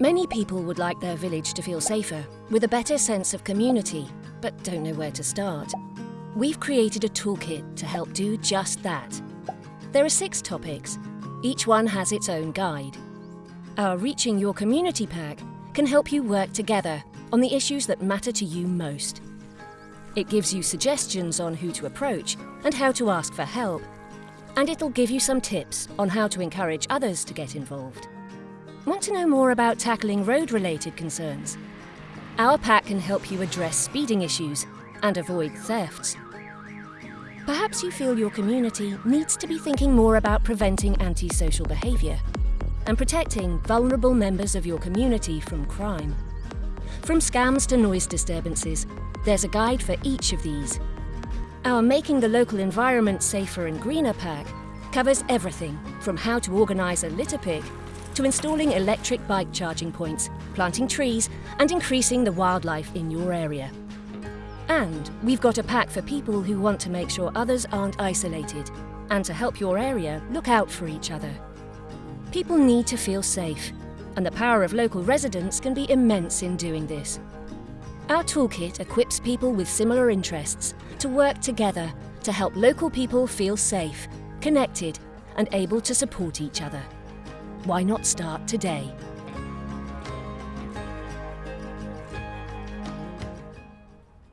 Many people would like their village to feel safer, with a better sense of community, but don't know where to start. We've created a toolkit to help do just that. There are six topics. Each one has its own guide. Our Reaching Your Community pack can help you work together on the issues that matter to you most. It gives you suggestions on who to approach and how to ask for help. And it'll give you some tips on how to encourage others to get involved. Want to know more about tackling road-related concerns? Our pack can help you address speeding issues and avoid thefts. Perhaps you feel your community needs to be thinking more about preventing antisocial behaviour and protecting vulnerable members of your community from crime. From scams to noise disturbances, there's a guide for each of these. Our Making the Local Environment Safer and Greener pack covers everything from how to organise a litter pick to installing electric bike charging points, planting trees and increasing the wildlife in your area. And we've got a pack for people who want to make sure others aren't isolated and to help your area look out for each other. People need to feel safe, and the power of local residents can be immense in doing this. Our toolkit equips people with similar interests to work together to help local people feel safe, connected and able to support each other. Why not start today?